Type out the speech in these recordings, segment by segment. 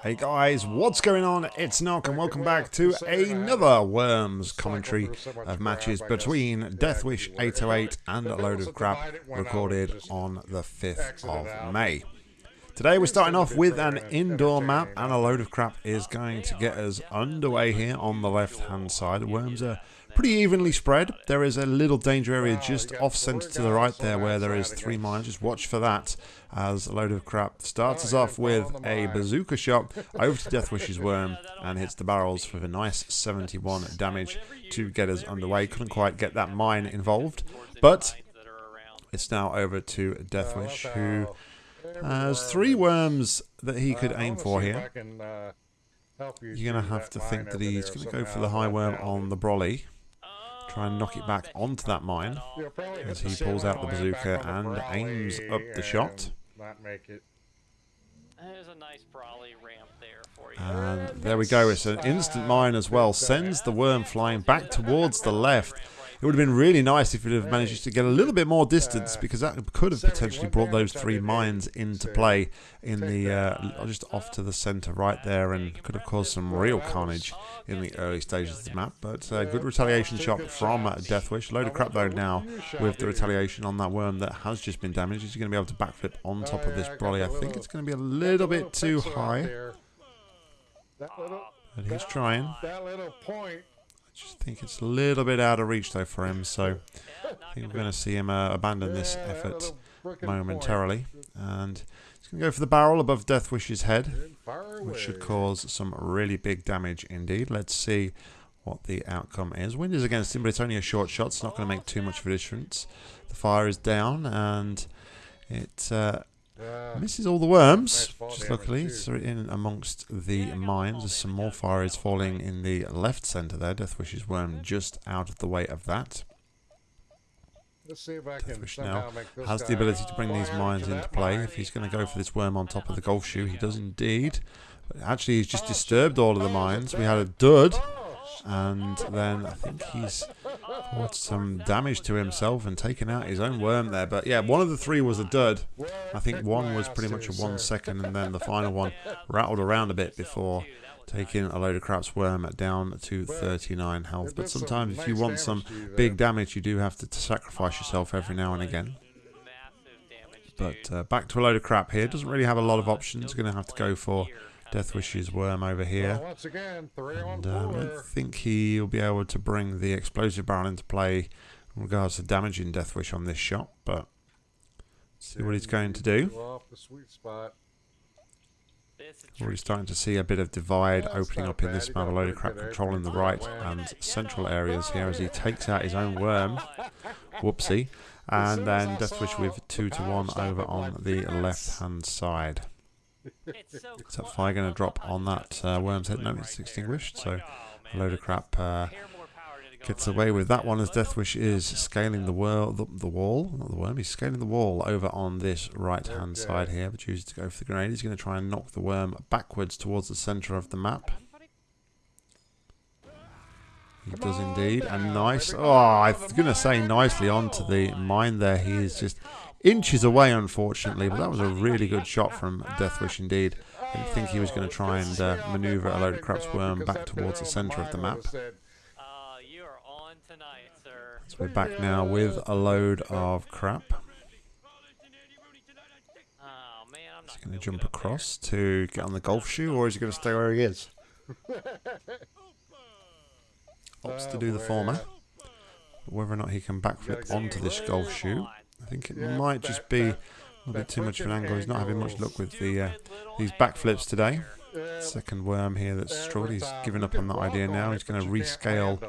Hey guys, what's going on? It's Nock and welcome back to another Worms commentary of matches between Deathwish 808 and a load of crap recorded on the 5th of May. Today we're starting off with an indoor map and a load of crap is going to get us underway here on the left hand side. The worms are pretty evenly spread. There is a little danger area just off centre to the right there where there is three mines. Just watch for that as a load of crap starts us off with a bazooka shot over to Deathwish's worm and hits the barrels for a nice 71 damage to get us underway. Couldn't quite get that mine involved, but it's now over to Deathwish who has uh, three worms that he could aim for here. You're going to have to think that he's going to go for the high worm on the brolly. Try and knock it back onto that mine as he pulls out the bazooka and aims up the shot. There's a nice brolly ramp there for you. And there we go. It's an instant mine as well. Sends the worm flying back towards the left. It would have been really nice if it had managed to get a little bit more distance because that could have potentially brought those three mines into play in the uh, just off to the centre right there and could have caused some real carnage in the early stages of the map. But uh, good retaliation shot from Deathwish. Load of crap though now with the retaliation on that worm that has just been damaged. He's going to be able to backflip on top of this brolly. I think it's going to be a little bit too high. But he's trying. That little point just think it's a little bit out of reach though for him, so I think we're going to see him uh, abandon this effort momentarily. And he's going to go for the barrel above Deathwish's head, which should cause some really big damage indeed. Let's see what the outcome is. Wind is against him, but it's only a short shot. It's not going to make too much of a difference. The fire is down, and it uh, Misses all the worms, just luckily. So in amongst the mines, there's some more fire is falling in the left centre there. Deathwish's worm just out of the way of that. Let's see if I Deathwish now has the ability to bring these mines into play. If he's going to go for this worm on top of the golf shoe, he does indeed. But actually, he's just disturbed all of the mines. We had a dud, and then I think he's caused some damage to himself and taken out his own worm there. But yeah, one of the three was a dud. I think one was pretty much a one second, and then the final one rattled around a bit before taking a load of crap's worm down to 39 health. But sometimes if you want some big damage, you do have to, to sacrifice yourself every now and again. But uh, back to a load of crap here. Doesn't really have a lot of options. Going to have to go for Deathwish's worm over here. And um, I think he'll be able to bring the explosive barrel into play in regards to damaging Deathwish on this shot, but see what he's going to do. Already starting to see a bit of divide opening up in this map. A load of crap controlling the right and central areas here as he takes out his own worm. Whoopsie. And then Deathwish with 2 to 1 over on the left hand side. Is that fire going to drop on that uh, worm's head? No, it's extinguished, so a load of crap uh, gets away with that one as Deathwish is scaling the, wall, the, the wall, not the worm, he's scaling the wall over on this right hand side here, but chooses to go for the grenade. He's going to try and knock the worm backwards towards the centre of the map. He does indeed, and nice, oh, I was going to say nicely onto the mine there. He is just inches away, unfortunately, but that was a really good shot from Deathwish indeed. I think he was going to try and uh, maneuver a load of crap's worm back towards the centre of the map. So we're back now with a load of crap. Is he going to jump across to get on the golf shoe, or is he going to stay where he is? Opts to do the former. Whether or not he can backflip onto this golf shoe I think it might just be a little bit too much of an angle. He's not having much luck with the uh, these backflips today. Second worm here that's struggled. He's given up on that idea now. He's going to rescale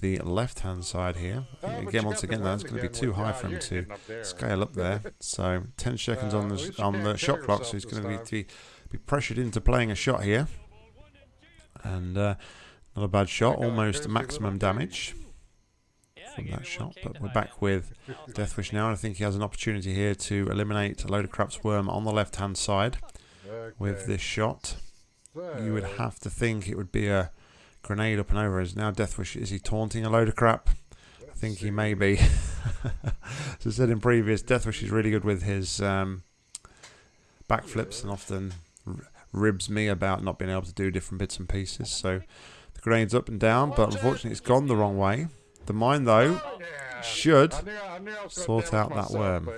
the left-hand side here. Again, once again, that's going to be too high for him to scale up there. So 10 seconds on the on the shot clock. So he's going to be, to be pressured into playing a shot here. And uh, not a bad shot. Almost maximum damage from that shot. But we're back with Deathwish now. and I think he has an opportunity here to eliminate a load of crap's worm on the left-hand side with this shot. You would have to think it would be a grenade up and over. Is now Deathwish, is he taunting a load of crap? I think he may be. As I said in previous, Deathwish is really good with his um, backflips and often ribs me about not being able to do different bits and pieces. So the grenade's up and down, but unfortunately it's gone the wrong way. The mine, though, Yeah. should I knew- I I was gonna sort out that myself, worm.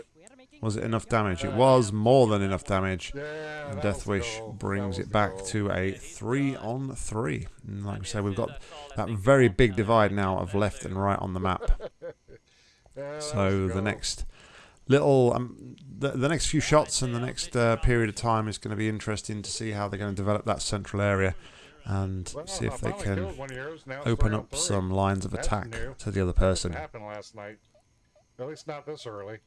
Was it enough damage? It was more than enough damage. Yeah, And Deathwish brings it back gold. to a three on three. And like I say, we've got that very big divide now of left and right on the map. So the next little, um, the, the next few shots and the next uh, period of time is going to be interesting to see how they're going to develop that central area and Well, see if they can killed one of yours, now it's open up three. some lines of That's attack new. to the other person. happen last night. At least not this early.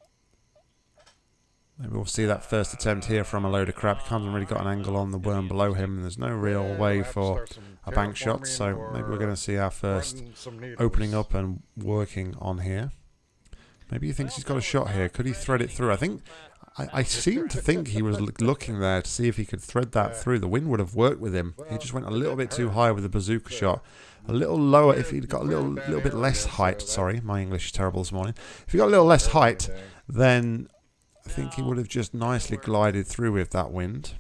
Maybe we'll see that first attempt here from a load of crap. He hasn't really got an angle on the worm below him, and there's no real Yeah, way we'll have to for a bank shot. So maybe we're going to see our first running some needles. opening up and working on here. Maybe he thinks he's got a shot here. Could he thread it through? I think I, I seem to think he was looking there to see if he could thread that through. The wind would have worked with him. He just went a little bit too high with the bazooka shot. A little lower if he'd got a little little bit less height. Sorry, my English is terrible this morning. If he got a little less height, then I think he would have just nicely glided through with that wind.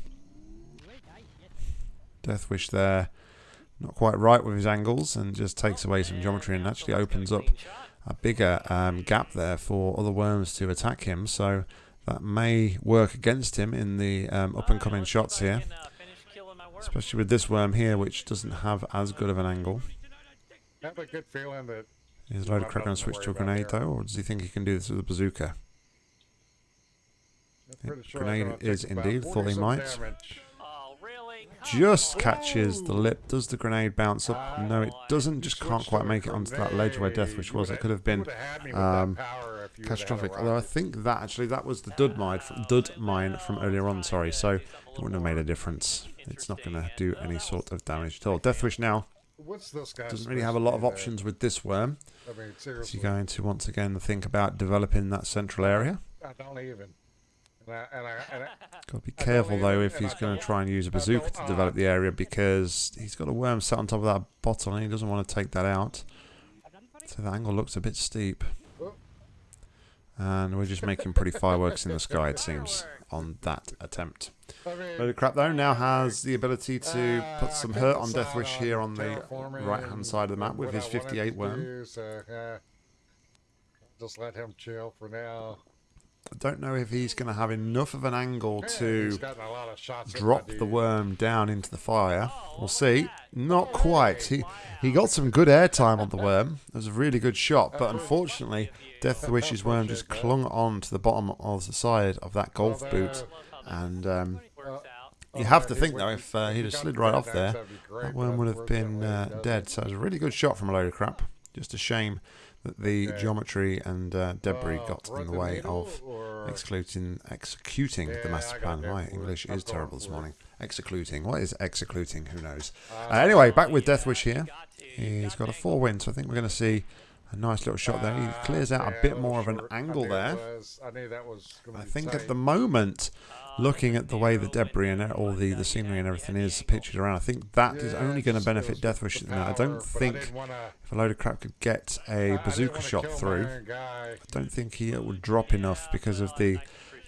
Deathwish there, not quite right with his angles, and just takes away some geometry and actually opens up a bigger um, gap there for other worms to attack him. So that may work against him in the um, up and coming shots here, especially with this worm here, which doesn't have as good of an angle. I have a good feeling that Is Load of Not Crack going to switch to to a grenade there. though, or does he think he can do this with a bazooka? I'm pretty sure grenade is take about indeed, thought he might. damage. Just catches the lip. Does the grenade bounce up? No, it doesn't. Just can't quite make it onto that ledge where. Deathwish was. It could have been um, catastrophic. Although I think that actually that was the dud mine from dud mine from earlier on. Sorry, so it wouldn't have made a difference. It's not going to do any sort of damage at all. Deathwish now doesn't really have a lot of options with this worm. I mean, he seriously, going to once again think about developing that central area? I don't even. Got to be careful though if he's going to try and use a bazooka to develop uh, the area because he's got a worm set on top of that bottle and he doesn't want to take that out. So the angle looks a bit steep. And we're just making pretty fireworks in the sky, it seems, on that attempt. Load of Crap, though, now has the ability to uh, put some hurt on Deathwish here on the right-hand side of the map with his 58 worm. so, yeah. Just let him chill for now. I don't know if he's going to have enough of an angle to he's gotten a lot of shots at my drop the worm down into the fire. We'll see. Not quite. He he got some good airtime on the worm. It was a really good shot, but unfortunately, Deathwish's worm just clung on to the bottom of the side of that golf boot, and um, you Oh, have to think though, if uh, he he'd have slid right off there, that'd be great, that but worm would have been uh, dead. So it was a really good shot from a load of crap. Just a shame that the Yeah. geometry and uh, debris Uh, got in the way of or- executing Yeah, the master plan. My English is terrible this morning. Executing. What is executing? Who knows? Uh, Uh, anyway, back with Deathwish here. He's got a four win, so I think we're going to see a nice little shot there. He clears out a bit more of an short. I angle knew there. was- I knew that was I think at the moment, looking at the way the debris and all the, the scenery and everything is pictured around, I think that is only going to benefit Deathwish. No, I don't think didn't wanna- if a load of crap could get a bazooka shot through. I don't think he would drop enough because of the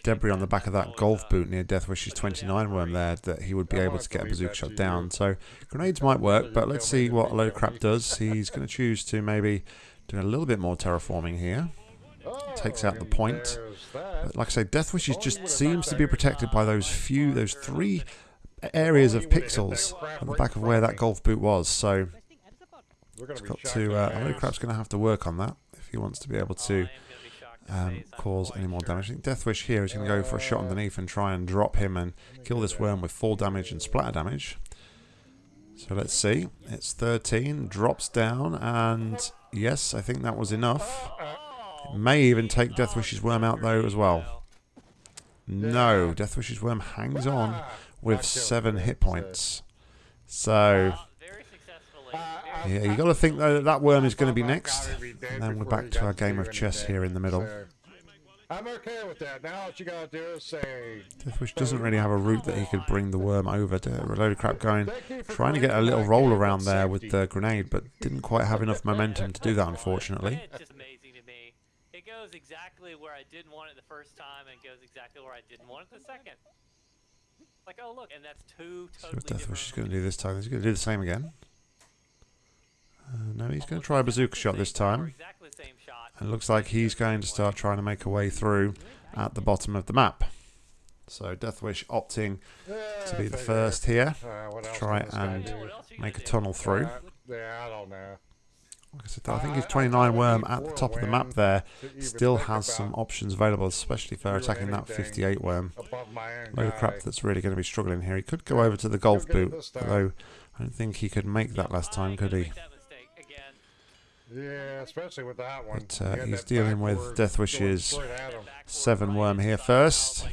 debris on the back of that golf boot near Deathwish's 29 worm there that he would be I able to get a bazooka shot down. So grenades might work, but let's see what a load of crap does. He's going to choose to maybe do a little bit more terraforming here. Takes out the Oh, point. But like I say, Deathwish is just seems to be protected by those few, those three areas of pixels at the back of where that golf boot was. So We're gonna it's be got to. in Uh, the a load of ass. crap's going to have to work on that if he wants to be able Oh, to am gonna be shocked to say um, cause any more damage. I think Deathwish here is going to go for a shot underneath and try and drop him and kill this worm with full damage and splatter damage. So let's see. It's 13, drops down, and yes, I think that was enough. It may even take Deathwish's worm out though as well. No, Deathwish's worm hangs on with seven hit points. So yeah, you got to think though that that worm is going to be next. And then we're back to our game of chess here in the middle. So- I'm okay with that. Now what you gotta do is say. Deathwish doesn't really have a route that he could bring the worm over. To, a load of crap going. "Thank you for Trying to get a little roll around there with the grenade, but didn't quite have enough momentum to do that, unfortunately. It's just amazing to me. It goes exactly where I didn't want it the first time, and it goes exactly where I didn't want it the second. Like, oh look, and that's two See totally what Deathwish is going to do this time. He's going to do the same again. Uh, no, he's going to try a bazooka shot this time. And it looks like he's going to start trying to make a way through at the bottom of the map. So Deathwish opting to be the first here. to try and Make a tunnel through. Yeah, I don't know. Like I said, I think his 29 worm at the top of the map there still has some options available, especially for attacking that 58 worm. Load of crap that's really going to be struggling here. He could go over to the golf boot, although I don't think he could make that last time, could he? make that mistake again. Yeah, especially with that one. But, uh, he's dealing with Death Deathwish's going straight at him. Backward Seven worm here first.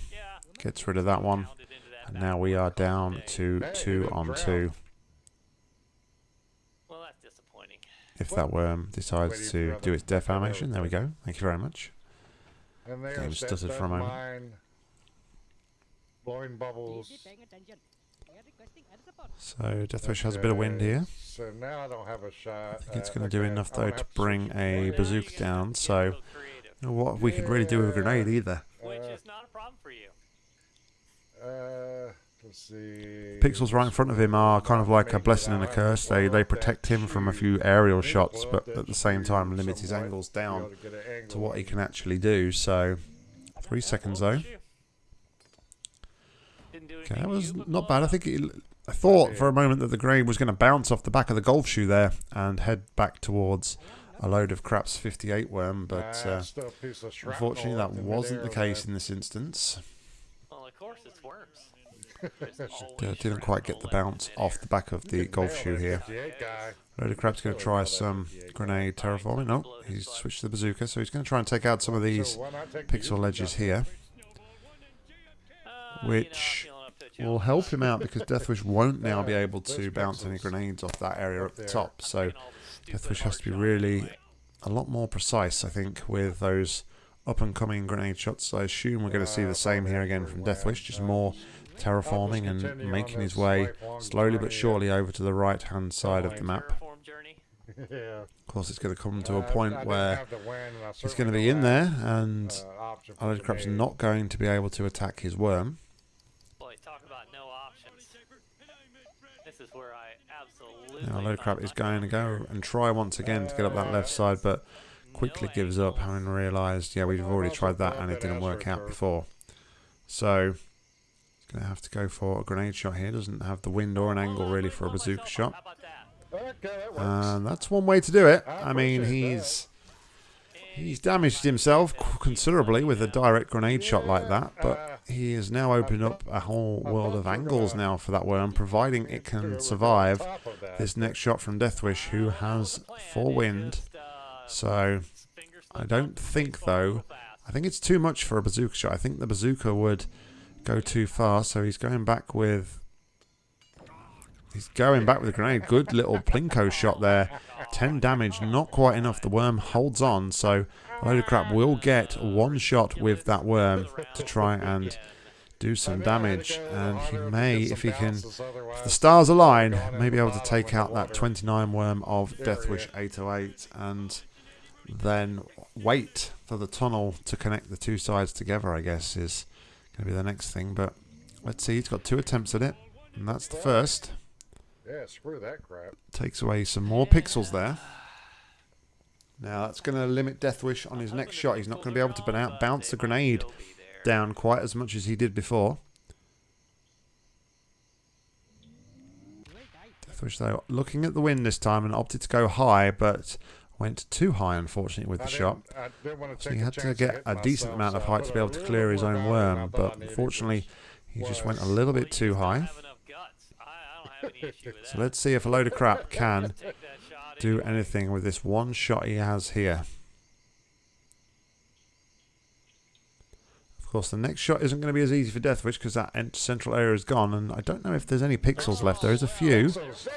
Gets rid of that one. pounded into that And now we are down to two on two. Well, that's disappointing. If that worm decides to do its death animation, there we go. Thank you very much. Game stuttered for a moment. Blowing bubbles. So Deathwish has a bit of wind here. So now I don't have a shot. I think it's going to do enough though gonna bring switch a bazooka down. So Get a you know what we could really do with a grenade either. which Uh, is not a problem for you. Uh, let's see. Pixels right in front of him are kind of like a blessing and a curse. They they protect him from a few aerial shots, but at the same time limit his angles down to get an to angle what he can actually do. So three seconds though. Didn't do Okay, that was not bad. I think it, I thought for a moment that the grenade was going to bounce off the back of the golf shoe there and head back towards a load of craps 58 worm, but uh, still a piece of shrapnel unfortunately that wasn't the case in this instance. Well, of course it's worms. Uh, didn't quite get the bounce off the back of the golf shoe here. 58. Load of crap's going to try some grenade terraforming. No, he's switched to the bazooka, so he's going to try and take out some of these So why not take the pixel easy ledges stuff? here, Uh, which will help him out because Deathwish won't now be able to bounce any grenades off that area up the top. So Deathwish has to be really a lot more precise, I think, with those up and coming grenade shots. I assume we're going to see the same here again from Deathwish, just more terraforming and making his way slowly but surely over to the right hand side of the map. yeah. Of course, it's going to come to Uh, a point I didn't where have the win, he's going to be in there and uh, a load of crap's not going to be able to attack his worm. Boy, talk about no options. This is where I absolutely. Now, Crab is going to go and try once again to get up that left side, but quickly gives up, having realised, yeah, we've already tried that and it didn't work out before. So, he's going to have to go for a grenade shot here. Doesn't have the wind or an angle really for a bazooka shot. How about that? Okay, that works. And that's one way to do it. I mean, he's he's damaged himself considerably with a direct grenade shot like that, but he has now opened up a whole world of angles now for that worm, providing it can survive this next shot from Deathwish, who has four wind. So I don't think though. I think it's too much for a bazooka shot. I think the bazooka would go too far, so he's going back with. He's going back with a grenade. Good little plinko shot there. 10 damage, not quite enough. The worm holds on, so Load of Crap will get one shot with that worm to try and do some damage. And he may, if he can, if the stars align, may be able to take out that 29 worm of Deathwish 808 and then wait for the tunnel to connect the two sides together, I guess, is going to be the next thing. But let's see, he's got two attempts at it, and that's the first. Yeah, screw that crap. Takes away some more pixels there. Now that's going to limit Deathwish on his next shot. He's not going to be able to boun- bounce the grenade down quite as much as he did before. Deathwish, though, looking at the wind this time and opted to go high, but went too high, unfortunately, with the shot. So he had to get a decent amount of height to be able to clear his own out, and I worm, but unfortunately, he just went a little bit too high. So let's see if a load of crap can do anything with this one shot he has here. Of course, the next shot isn't going to be as easy for Deathwish because that central area is gone, and I don't know if there's any pixels left. There is a few,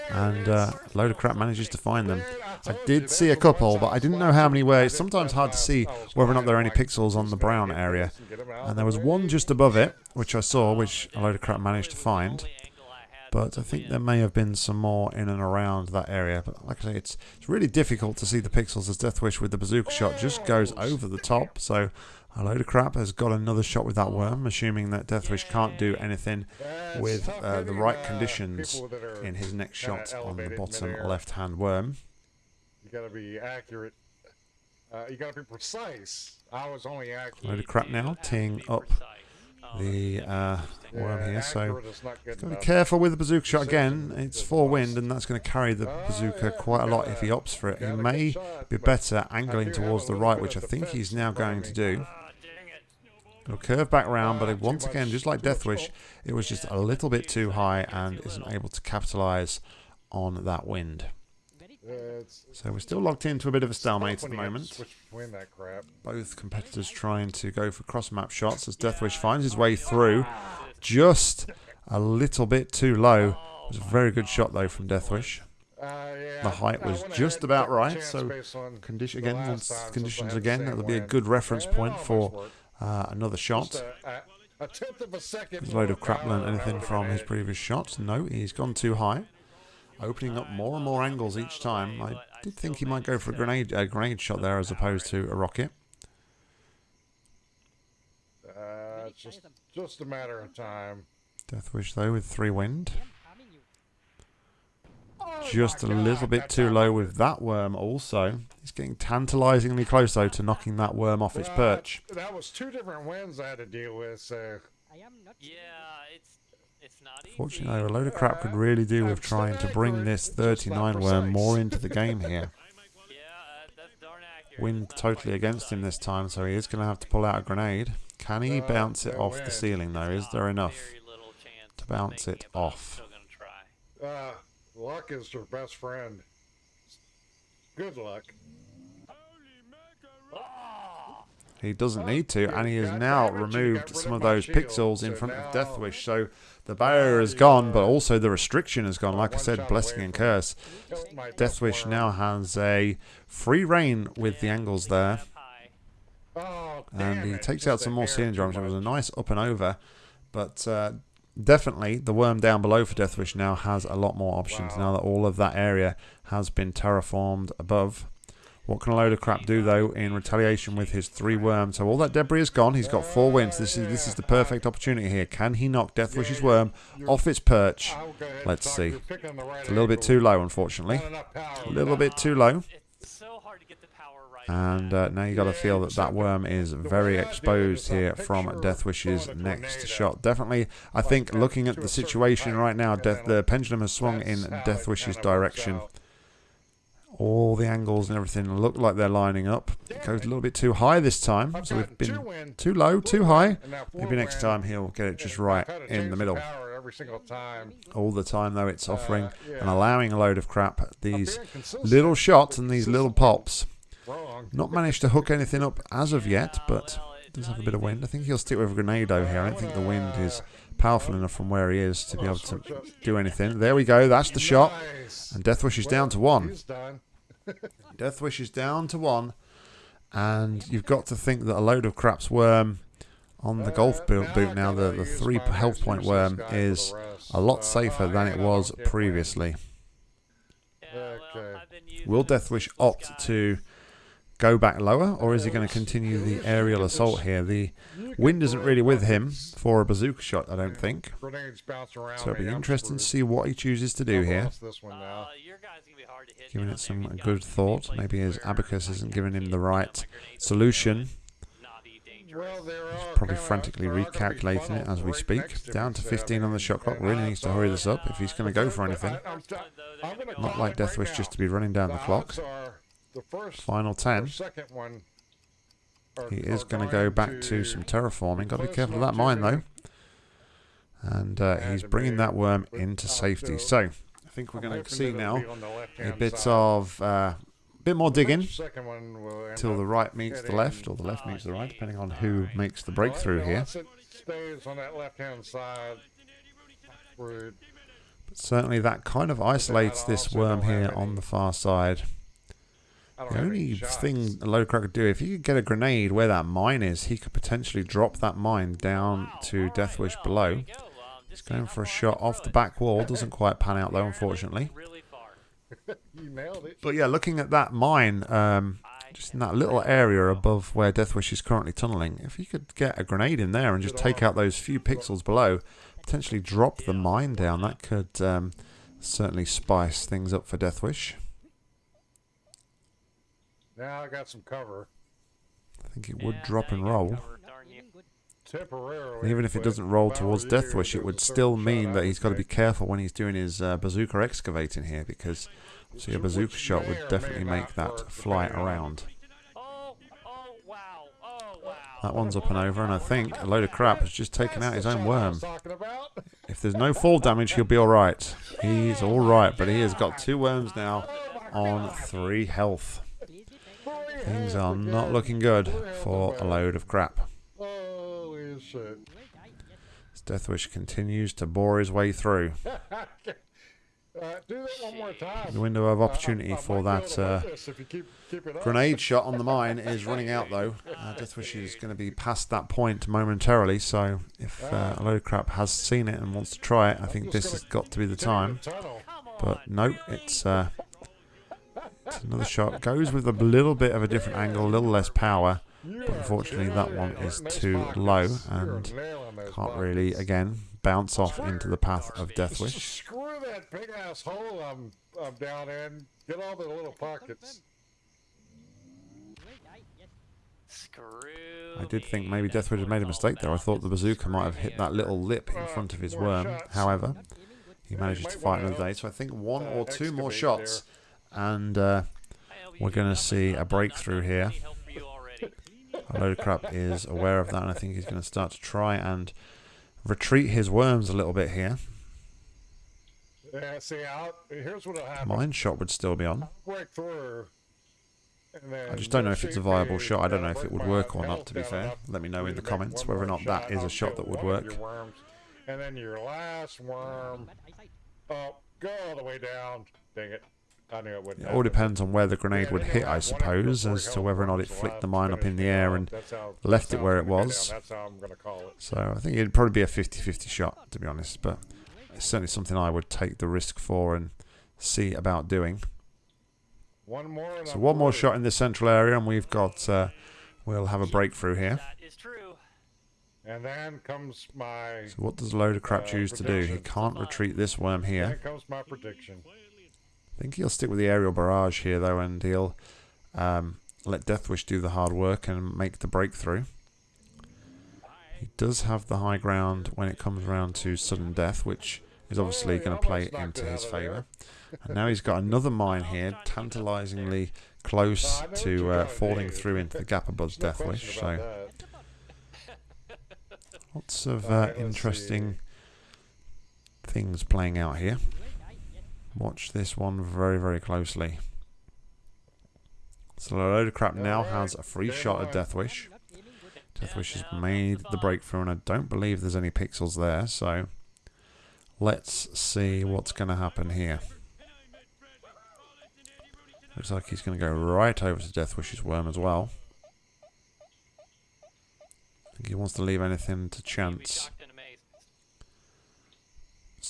and uh, a load of crap manages to find them. I did see a couple, but I didn't know how many were. It's sometimes hard to see whether or not there are any pixels on the brown area. And there was one just above it, which I saw, which a load of crap managed to find. But I think there may have been some more in and around that area. But like I say, it's it's really difficult to see the pixels as Deathwish with the bazooka shot just goes over the top. So a load of crap has got another shot with that worm, assuming that Deathwish can't do anything with uh, the right uh, conditions people that are in his next shot on the bottom left-hand worm. You gotta be accurate. Uh, you gotta be precise. I was only accurate. Load of crap now, have teeing up precise. Oh, the uh, here. So accurate is Gotta be careful with the bazooka shot again. It's four wind, and that's going to carry the Oh, bazooka quite a lot if he opts for it. He got a good may be better angling towards the right, which I think he's now going to do. Dang it. He'll curve back round, but Ah, it- once again, just like Deathwish, it was just a little bit too high and isn't able to capitalise on that wind. Very Yeah, it's, So we're still locked into a bit of a stalemate at the you have to moment. That crap. Both competitors trying to go for cross-map shots as Deathwish finds his way through. Just a little bit too low. It was a very good shot though from Deathwish. Uh, yeah, The height was just about right, so Condition again, last once time since I conditions again, that'll be a good reference point for uh, another shot. a, a, a tenth of a second. Load of crap learned power, and I anything from his previous shots. No, he's gone too high, opening up more and more angles each time. I did think he might go for a grenade, a grenade shot there as opposed to a rocket. Uh, it's just, just a matter of time. Deathwish though with three wind, I am harming you. just a Oh little bit too low with that worm. Also, he's getting tantalisingly close though to knocking that worm off its perch. That was two different wins I had to deal with, so. I am not. Yeah, it's it's not easy. Fortunately, though, a load of crap could really do with trying to bring this it's just not 39 worm more into the game here. Yeah, uh, that's darn accurate. Wind totally against him this time, so he is going to have to pull out a grenade. Can he bounce it off the ceiling, though? Is there enough? very little chance to bounce it off? still. Uh, luck is your best friend. Good luck. He doesn't need to, and he has now removed some of of those pixels in front of now- Deathwish. So the barrier is gone, but also the restriction is gone. Like I said, blessing and curse. Killed my Deathwish now has a free reign with the angles there. up high. Oh, and he takes out some more hair ceiling. It was a nice up and over, but uh, definitely the worm down below for Deathwish now has a lot more options now that all of that area has been terraformed above. What can a load of crap do though in retaliation with his three worms? So all that debris is gone. He's got four wins. This is this is the perfect opportunity here. Can he knock Deathwish's worm off its perch? Let's see. It's a little bit too low, unfortunately. A little bit too low. And uh, now you got to feel that that worm is very exposed here from Deathwish's next shot. Definitely, I think looking at the situation right now, Death, the pendulum has swung in Deathwish's direction. Out. All the angles and everything look like they're lining up. It goes a little bit too high this time, so we've been too low, too high. win, and now four Maybe next time he'll get it just right I've had to in the middle. every single time. All the time, though, it's offering Uh, yeah. and allowing a load of crap. These little shots and these little pops. Wrong. Not managed to hook anything up as of yet, but well, it's does have a bit of wind. I think he'll stick with a grenade though here. I don't think the wind is powerful enough from where he is to be able to do anything. There we go. That's the shot. Nice. And Deathwish is down to one. He's done. Deathwish is down to one. And you've got to think that a load of crap's worm on the golf boot, now boot now, the, the three health point useless worm guy for the is a lot Uh, safer than it was don't get wind. previously. Yeah, well, Okay. I've been using Will the Deathwish opt guy. to go back lower, or is he going to continue the aerial assault here? The wind isn't really with him for a bazooka shot, I don't think. Grenades bounce around So it'll be interesting to see what he chooses to do here. lost this one now. Uh, your guy's gonna be hard to hit Giving it some there. He's got good thought. Maybe his abacus isn't giving him the right solution. would not be dangerous. Well, there are Probably frantically there are gonna be recalculating it as we speak. Down to 15 on the shot clock. Really needs to hurry this up if he's going to go for anything. I- I'm, First t- one, though, they're I'm gonna gonna go Not like it right Deathwish just to be running down the clock. The first Final or 10. second one are- He is going to go back to to some terraforming. Got to be careful of that mine, though. And uh, And he's bringing that worm into safety. So I think we're going to see now it'll be on the a bit side. of uh, bit more digging next Second one will end till the right meets the left, or the left meets the right, depending on who makes the breakthrough here. Stays on that left-hand side. But certainly that kind of isolates this worm here on the far side. I don't The only thing a load of could do, if he could get a grenade where that mine is, he could potentially drop that mine down Wow, to all right, Deathwish well, below. there go. Um, He's Going for a shot off the back wall. Doesn't quite pan out though, unfortunately. Really. You nailed it. But yeah, looking at that mine, um, just in that little area above where Deathwish is currently tunneling, if he could get a grenade in there and just take out those few pixels below, potentially drop the mine down, that could um, certainly spice things up for Deathwish. Now I got some cover. I think it would Yeah, drop and roll. cover, darn you. Aiming good. Temporarily. And even if it doesn't roll towards was you, Deathwish, it would still mean that he's got to be careful when he's doing his uh, bazooka excavating here because see a bazooka shot would definitely make that fly around. Oh, oh, wow. Oh, wow. That one's up and over, and I think a load of crap has just taken out his own That's the shot I worm. was talking about. If there's no fall damage, he'll be alright. He's alright, but he has got two worms now on three health. Things are not looking good for a load of crap. Yes. As Deathwish continues to bore his way through. The window of opportunity for that uh, grenade shot on the mine is running out though. Uh, Deathwish is going to be past that point momentarily, so if uh, a load of crap has seen it and wants to try it, I think this has got to be the time. But no, it's, uh, it's another shot. Goes with a little bit of a different angle, a little less power. But unfortunately, that one is too low and Can't really, again, bounce off into the path of Deathwish. Screw that big ass hole I'm, I'm down in. Get all the little pockets. Well done, yes. Screw I did think maybe that's Deathwish had made a mistake there. I thought the bazooka might have hit that little lip in front of his worm. However, Not aiming good. he manages to fight another day. So I think one or two more excavate shots, and uh, we're gonna see a breakthrough here. any help for you already. a load of crap is aware of that, and I think he's going to start to try and retreat his worms a little bit here. Yeah, see, I'll, here's what'll happen. Mine shot would still be on. Break through. I just don't know if it's a viable shot. I don't know if it would work or not, to be fair. Let me know in the comments whether or not that is a shot that would work. And then your last worm. Oh, go all the way down. Dang it. I knew it all depends on where the grenade Yeah, would hit, I suppose, as to whether or not it worms flicked the mine up in the air and how- left it where it was. down. That's how I'm going to call it. So I think it'd probably be a 50-50 shot, to be honest. But it's certainly something I would take the risk for and see about doing. One more. So one more shot in the central area, and we've got uh, we'll have a breakthrough here. That is true. And then comes my. So what does a load of crap Uh, choose to do? He can't retreat this worm Then here. comes my prediction. I think he'll stick with the aerial barrage here, though, and he'll um, let Deathwish do the hard work and make the breakthrough. He does have the high ground when it comes around to sudden death, which is obviously going to play into his out of there. favour. And now he's got another mine here, tantalisingly close to uh, falling through into the gap above Deathwish. So lots of uh, interesting things playing out here. Watch this one very, very closely. So a load of crap now has a free shot at. Deathwish. Deathwish has made the breakthrough, and I don't believe there's any pixels there. So let's see what's going to happen here. Looks like he's going to go right over to Deathwish's worm as well. I think he wants to leave anything to chance.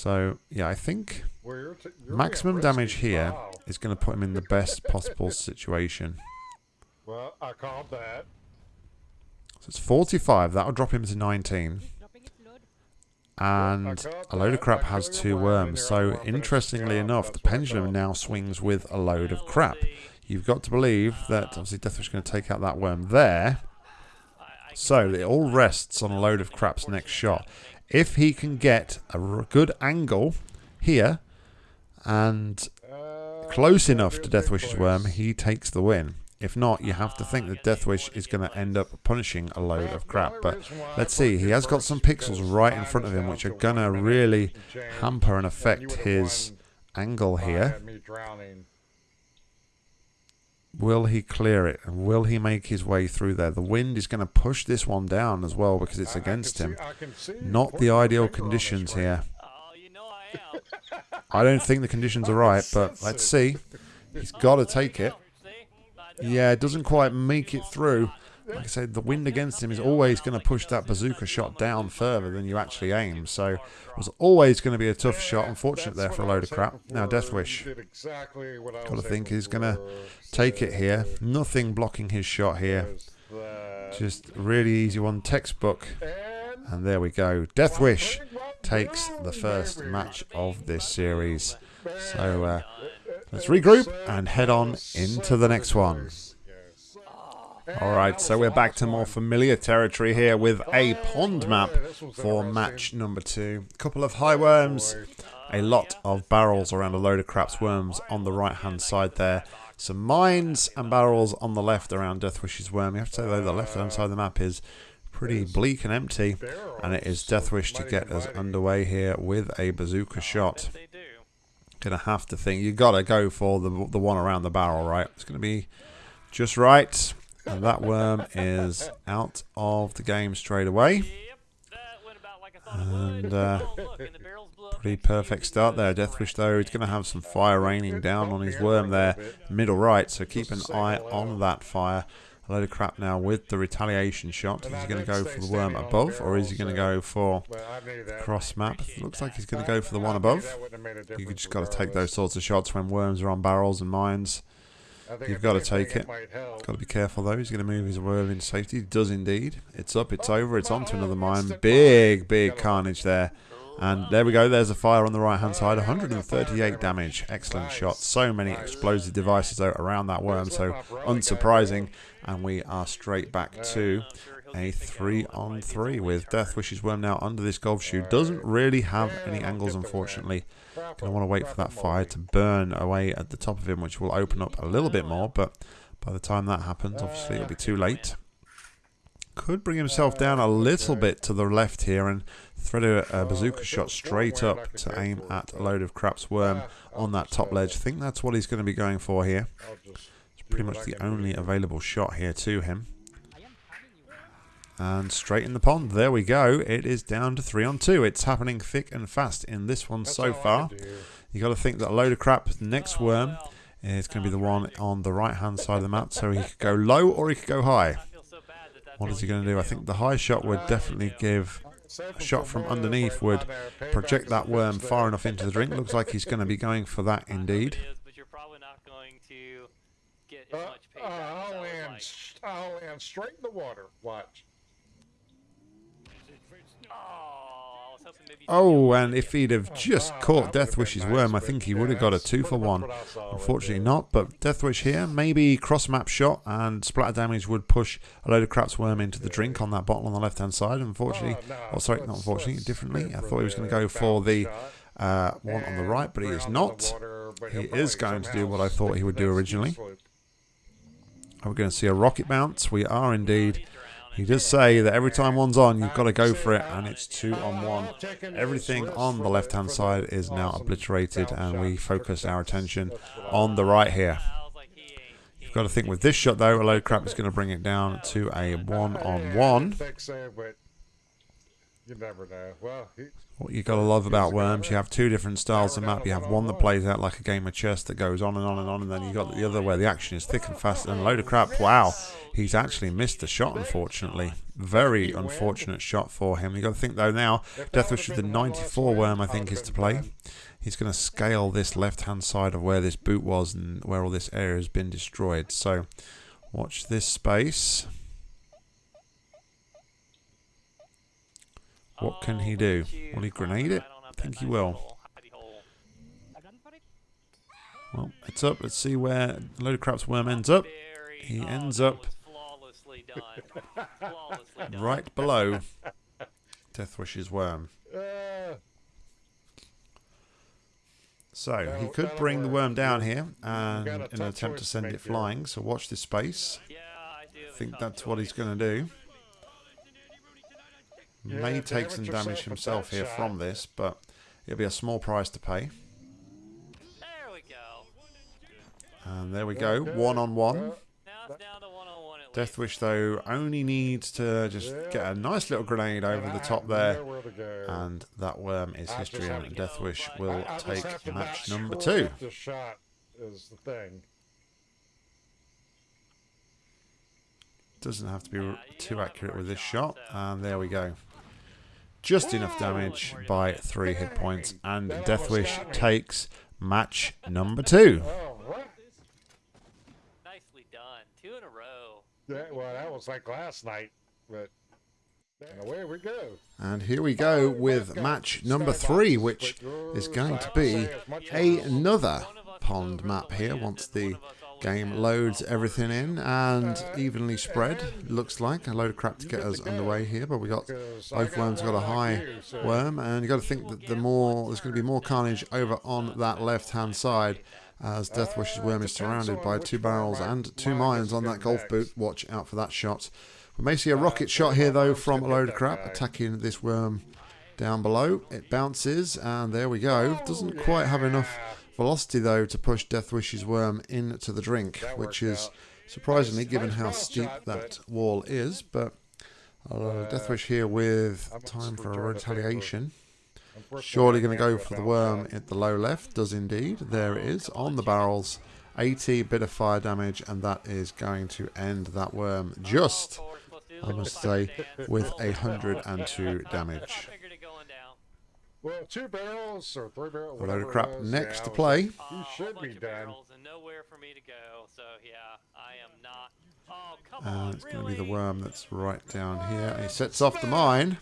Shocked and amazed. So yeah, I think Well, you're you're maximum damage here Wow. is going to put him in the best possible situation. Well, I called that. So it's 45. That'll drop him to 19. He's dropping its load. And a load of crap has two worms. So interestingly enough, the pendulum now swings with a load of crap. You've got to believe that obviously Deathwish is going to take out that worm there. I, I So it all rests on a load of crap's next shot. If he can get a good angle here and close enough to a big Deathwish's worm, he takes the win. If not, you have to think that Deathwish is going to end up punishing a load of crap. But let's see, he has got some pixels right in front of him, which are going to really hamper and affect his angle here. Me drowning. Will he clear it? And will he make his way through there? The wind is going to push this one down as well because it's I- I can against see- him. I can see Not the ideal finger on the conditions here. Oh, you know I am. I don't think the conditions are right, but let's see. He's got to take it. go. See? I know. Yeah, it doesn't quite make it through. Like I said, the wind against him is always going to push that bazooka shot down further than you actually aim. So it was always going to be a tough shot. Unfortunate there for a load of crap. Now Deathwish, Did exactly I got to think he's going to take it here. Nothing blocking his shot here. Just really easy one, textbook. And And there we go. Deathwish takes the first match of this series. So uh, let's regroup and head on into the next one. All right, so we're back to more familiar territory here with a pond map for match number two. A couple of high worms, a lot of barrels around a load of craps worms on the right hand side there. Some mines and barrels on the left around Deathwish's worm. You have to say though the left hand side of the map is pretty bleak and empty, and it is Deathwish to get us underway here with a bazooka shot. Gonna have to think. You gotta go for the the one around the barrel, right? It's gonna be just right. And that worm is out of the game straight away. And, uh, the Pretty perfect start there. Deathwish though, he's gonna have some fire raining down on his worm there, middle right. So keep an eye on that fire. A load of crap now with the retaliation shot. Is he gonna go for the worm above, or is he gonna go for I cross map? Looks like he's gonna go for the one above. You just got to take those sorts of shots when worms are on barrels and mines. You've got to take it. Got to be careful though. He's going to move his worm into safety. He does indeed. It's up. It's over. It's on to another mine. Big, big carnage there. And there we go. There's a fire on the right hand side. 138 damage. Excellent shot. So many explosive devices out around that worm. So unsurprising. And we are straight back to a three on three with Deathwish's worm now under this golf shoe. Doesn't really have any angles, unfortunately. Gonna want to wait for that fire to burn away at the top of him, which will open up a little bit more. But by the time that happens, obviously it'll be too late. Could bring himself down a little bit to the left here and thread a, a bazooka shot straight up to aim at a load of craps worm on that top ledge. I think that's what he's going to be going for here. It's pretty much the only available shot here to him. I am having you. And straight in the pond. There we go. It is down to three on two. It's happening thick and fast in this one so far. You got to think that a load of crap next worm is going to be the one on the right hand side of the map. So he could go low or he could go high. I feel so bad that that's What all is he going to do? I think the high shot would definitely give a shot from underneath would project that worm far enough into the drink. Looks like he's going to be going for that indeed. It is, but you're probably not going to get as Uh, much uh, as I'll I land, like. I'll land straight in the water. Watch. Oh, I was hoping maybe you'd Oh, be and if he'd have just caught Deathwish's worm, I think he would have got a two for one. Unfortunately not, but Deathwish here, maybe cross map shot and splatter damage would push a load of craps worm into the drink on that bottle on the left hand side. Unfortunately, oh sorry, not unfortunately, differently. I thought he was going to go for the uh, one on the right, but he is not. He is going to do what I thought he would do originally. We're we going to see a rocket bounce? We are indeed. He does say that every time one's on, you've got to go for it, and it's two on one. Everything on the left hand side is now obliterated, and we focus our attention on the right here. You've got to think with this shot though, a load crap is going to bring it down to a one on one. You never know. Well, What you got to love about Worms, you have two different styles of map. You have one that plays out like a game of chess that goes on and on and on, and then you got the other where the action is thick and fast and a load of crap. Wow, he's actually missed the shot, unfortunately. Very unfortunate shot for him. You got to think though now, Deathwish with the 94 Worm, I think, is to play. He's going to scale this left hand side of where this boot was and where all this area has been destroyed. So, watch this space. What can he do? look at you. Will he grenade it? I don't have I think he will. little hidey hole. Run for it. Well, it's up. Let's see where a load of crap's worm ends up. He ends up was flawlessly done. flawlessly done. Right below Deathwish's worm. So he could bring the worm down here and in an attempt to send it flying. So watch this space. Yeah, I do. I think that's what he's going to do. Yeah, May damage take some damage himself here shot. from this, but it'll be a small price to pay. There we go. And there we go, one on one. Now it's down to one on one at least. Deathwish though only needs to just get a nice little grenade over the top there. And that worm is I history, and to Deathwish will I, I take match number two. The shot is the thing. doesn't have to be too accurate with this shot. And there we go. Just enough damage by three hit points. And Deathwish takes match number two. Nicely done. Two in a row. Yeah, well, that was like last night, but and away we go. And here we go with match number three, which is going to be another pond map here once the game loads everything in and evenly spread. Looks like a load of crap to get us underway here, but we got both worms got a high worm, and you got to think that the more there's going to be more carnage over on that left-hand side. As Deathwish's worm is surrounded by two barrels and two mines on that golf boot. Watch out for that shot. We may see a rocket shot here, though, from a load of crap attacking this worm down below. It bounces, and there we go. Doesn't quite have enough velocity, though, to push Deathwish's worm into the drink, which is surprisingly, given how steep that wall is. But uh, Deathwish here with time for a retaliation. Surely going to go for the worm at the low left. Does indeed. There it is on the barrels. 80 bit of fire damage, and that is going to end that worm just, I must say, with 102 damage. Figured it going down. Well, two barrels or three barrels. A load of crap next yeah, to I was- play. You Uh, should be of done. barrels And nowhere for me to go. So yeah, I am not. Oh come And on, Uh, it's going to be the worm that's right down here. He sets off the mine,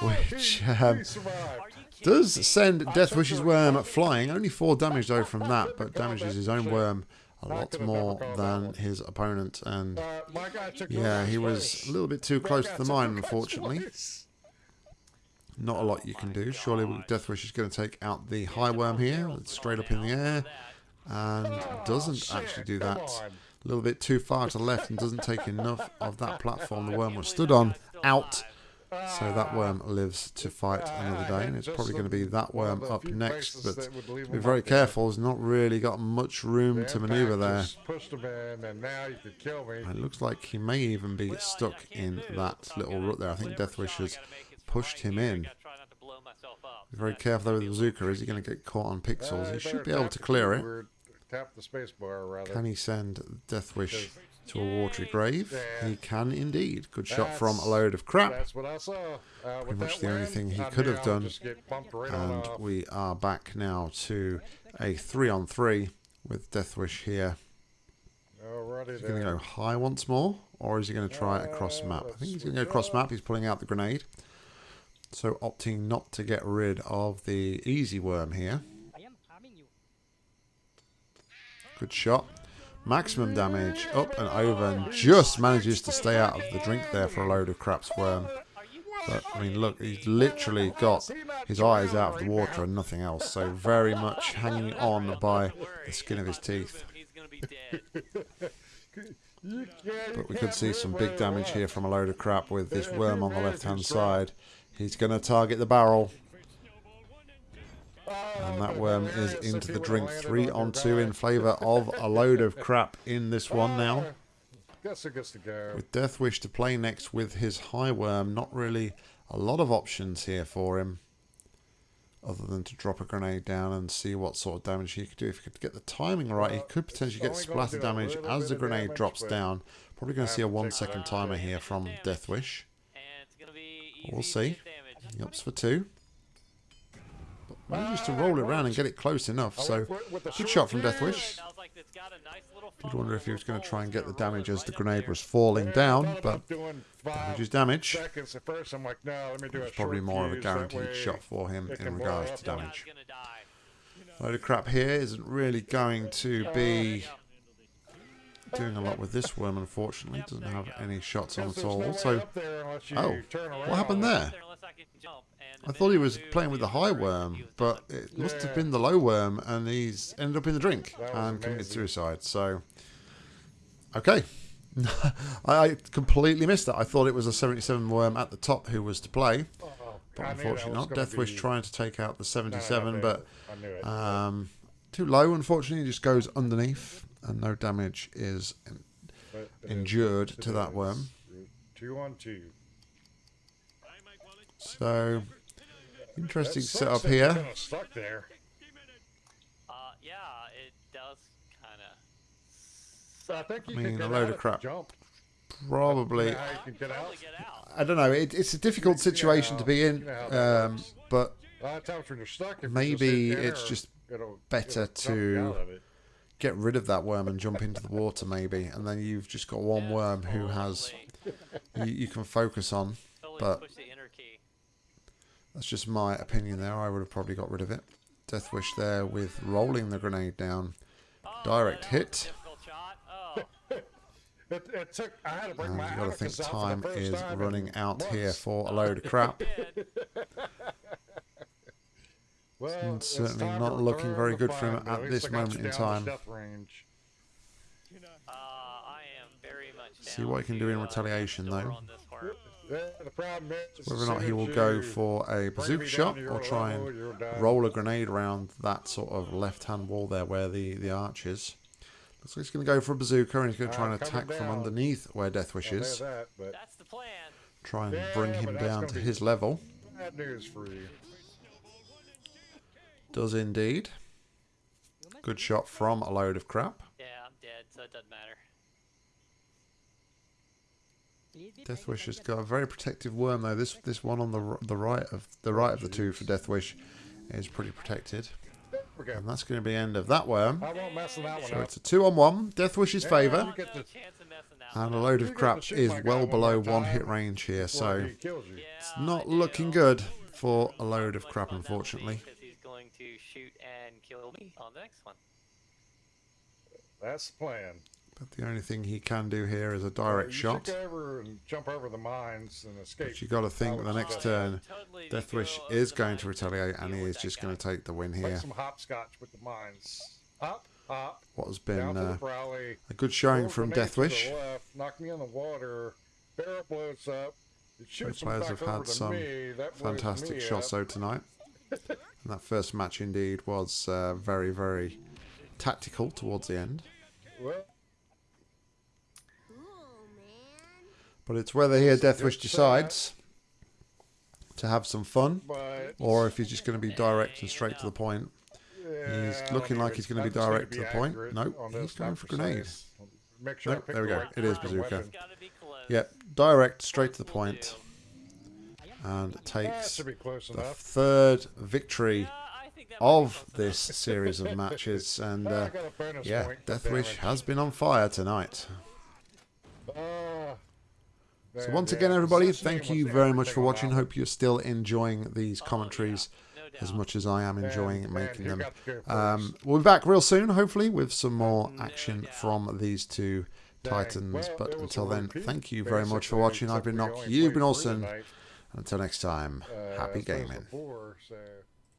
which um, He survived. Are you kidding does me? send Deathwish's worm flying. Only four damage though from that, but damages his own worm a lot more than his opponent. And Uh, my guy took yeah, he was a little bit too close to the mine, over his unfortunately. Not a lot you can do. Surely Deathwish is going to take out the high worm here. It's straight up in the air. And doesn't actually do that. A little bit too far to the left and doesn't take enough of that platform the worm was stood on out. So that worm lives to fight another day, and it's probably going to be that worm up next. But be very careful. He's not really got much room to maneuver there. It looks like he may even be stuck in that little rut there. I think Deathwish has pushed him in. Be very careful though with the bazooka. Is he going to get caught on pixels? Uh, He should be able to clear it. Tap the space bar, rather. Can he send Deathwish to a watery grave? He can indeed. Good shot from a load of crap. That's what I saw. Uh, Pretty much that the only thing he could have done. just get bumped right And off. we are back now to a three on three with Deathwish here. Alrighty Is he going to go high once more, or is he going to try it across map? I think he's going to go across map. He's pulling out the grenade. So opting not to get rid of the easy worm here. Good shot. Maximum damage up and over and just manages to stay out of the drink there for a load of craps worm. But I mean, look, he's literally got his eyes out of the water and nothing else. So very much hanging on by the skin of his teeth. But we could see some big damage here from a load of crap with this worm on the left hand side. He's going to target the barrel. And that worm is into the drink. Three on two in favour of a load of crap in this one now. Ah, Guess it to. With Deathwish to play next with his high worm, not really a lot of options here for him. Other than to drop a grenade down and see what sort of damage he could do. If he could get the timing right, he could potentially get splatter damage as the grenade drops down. Probably going to see a one second timer here from Damage. Deathwish. And it's gonna be easy We'll see. get. He ups for two. But manages to roll it around and get it close enough. So went with- with the good shot from. Deathwish. I was like, it's got a nice little Did wonder if he was going to try and get the damage as the grenade was falling down, thought but about doing five damage is damage. Seconds at first, I'm like, no, let me do a It's probably more of a guaranteed shot for him in regards to damage. Guy's. Load of crap here isn't really going to be doing a lot with this worm, unfortunately. Doesn't have any shots on at all. So, up there unless you oh, what happened there? I can jump, and I the thought he was playing with the high worm, but it must have been the low worm, and he's ended up in the drink and committed suicide. So, okay. I I completely missed that. I thought it was a 77 worm at the top who was to play, but I knew that unfortunately not. Deathwish trying to take out the No, no, no, 77, but I knew it. um, too low, unfortunately. Just goes underneath, and no damage is But it is endured to that worm. Two on two. So, interesting setup sucks that you're here. kinda stuck there. Uh, yeah, it does kind of. So I think you I mean, can a load out of crap. Jump. probably. How you can get out? Probably get out. I don't know. It, it's a difficult situation to be in, You know um, but A lot of times when you're stuck, if you just maybe it's just better it'll dump you to- out of it. Get rid of that worm and jump into the water, maybe, and then you've just got one worm who has you, you can focus on. But- push the enter key. That's just my opinion there. I would have probably got rid of it. Deathwish there with rolling the grenade down. Oh, Direct that hit. difficult shot. Oh, It, it took. I had to bring And uh, my you got to think Atticus out for the time is time running out here for a load of crap. did. Well, And it's certainly not looking very good for him at least this moment in time. range. Uh, I am very much See what he can do in to, uh, retaliation, though. on this worm. Yeah, the problem is, Whether or not he will go for a bazooka shot or try and roll a grenade around that sort of left-hand wall there where the, the arch is. Looks like he's going to go for a bazooka and he's going to try and Uh, coming attack from underneath where Deathwish is. that, but That's the plan. Try and Yeah, bring him down gonna his level. bad news for you. Does indeed. Good shot from a load of crap. Yeah, I'm dead, so it doesn't matter. Deathwish has got a very protective worm though. This this one on the the right of the right of the two for Deathwish is pretty protected, and that's going to be the end of that worm. I won't mess that So up. it's a two on one. Deathwish's Yeah, favour, you get no to- chance of messing that and a load of crap is well below one hit range here. So he kills you. Yeah, it's not looking good for a load of crap, fun that will be, unfortunately. 'Cause to shoot and kill me on the next one. That's the plan. But the only thing he can do here is a direct you shot. should go over and jump over the mines and escape. But you got to think would the next turn, Totally Death go is going to retaliate, and he is just going to take the win Play here. some hopscotch with the mines. Hop, hop, What has been uh, Browley. a good showing from Deathwish. Death the Left, knock me in the water. Barrel blows up. It shoots players them have back had some me. Fantastic shots up. though tonight. and that first match indeed was uh, very, very tactical towards the end. But it's whether here Death good decides to have some fun, or if he's just going to be direct and straight to the point. He's looking like he's gonna be I just need direct to the point. accurate Nope, he's going for grenade. precise. Make sure Nope, there we go. It is bazooka. weapon. Gotta be close. Yep, direct straight to the point, do. And takes should be close the enough. third victory Yeah, I think that might be of this series of matches. And uh, got a bonus yeah, point for Deathwish has been on fire tonight. Ah, So once again, everybody, thank you very much for watching. Hope you're still enjoying these Oh, commentaries as much as I am enjoying making them. got to go Um, we'll be back real soon, hopefully, with some more action from these two Titans. But it was a until then, thank you very much for watching. I've been only You've been awesome. Until next time, uh, happy as opposed to gaming. so.